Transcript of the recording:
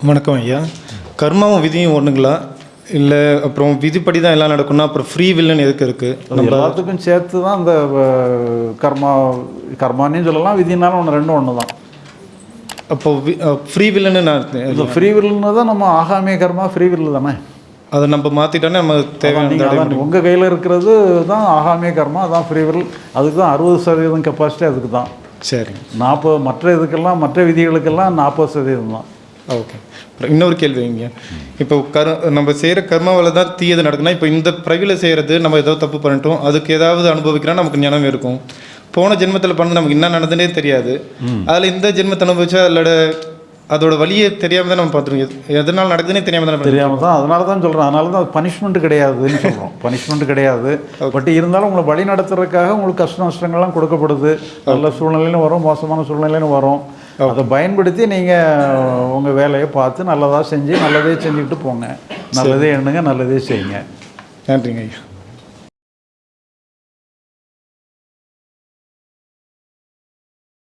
வணக்கம் ஐயா. கர்மாவும் விதியும் ஒன்றுங்களா இல்லை அப்புறம் விதிப்படி தான் எல்லாம் நடக்கும்னா அப்புறம் ஃப்ரீ வில்லன் எதுக்கு இருக்குது அது எல்லாத்துக்கும் சேர்த்து தான் அஹ், கர்மா கர்மான்னு சொல்லலாம் விதினாலும் ஒன்று ரெண்டும் ஒன்று தான் அப்போ ஃப்ரீ வில்லன்னு நான் ஃப்ரீ வில்லுன்னு தான் நம்ம ஆகாமிய கர்மா ஃப்ரீ வில் தானே? அதை நம்ம மாற்றிட்டோன்னே நம்ம தேவையான உங்கள் கையில் இருக்கிறது தான் ஆகாமிய கர்மா அதான் ஃப்ரீ வில் அதுக்கு தான் அறுபது சதவீதம் கெப்பாசிட்டி அதுக்கு தான். சரிங்க நாற்பது மற்ற இதுக்கெல்லாம் மற்ற விதிகளுக்கெல்லாம் நாற்பது சதவீதம் தான். ஓகே இன்னொரு கேள்வி வைங்க இப்போ கர் நம்ம செய்கிற கர்மாவில் தான் தீயது நடக்குன்னா இப்போ இந்த பிறவியில் செய்கிறது நம்ம ஏதோ தப்பு பண்ணிட்டோம் அதுக்கு ஏதாவது அனுபவிக்கிறா நமக்கு ஞானம் இருக்கும். போன ஜென்மத்தில் பண்ணது நமக்கு என்ன நடந்துனே தெரியாது. அதில் இந்த ஜென்மத்தை அனுபவிச்சா அதோட அதோட வழியை தெரியாமல் தான் நம்ம பார்த்துருக்கோம். எதனால் நடக்குதுன்னே தெரியாமல் தான் தெரியாமல் தான் அதனால தான் சொல்கிறேன் அதனால தான் பனிஷ்மெண்ட் கிடையாதுன்னு சொல்கிறோம் பனிஷ்மெண்ட் கிடையாது. பட் இருந்தாலும் உங்களை வழி நடத்துறதுக்காக உங்களுக்கு கஷ்ட நஷ்டங்கள்லாம் கொடுக்கப்படுது. நல்ல சூழ்நிலையிலும் வரும் மோசமான சூழ்நிலையிலும் வரும். அதை பயன்படுத்தி நீங்கள் உங்கள் வேலையை பார்த்து நல்லதாக செஞ்சு நல்லதே செஞ்சுக்கிட்டு போங்க. நல்லதே எண்ணுங்க நல்லதே செய்யுங்க. நன்றிங்க ஐயா.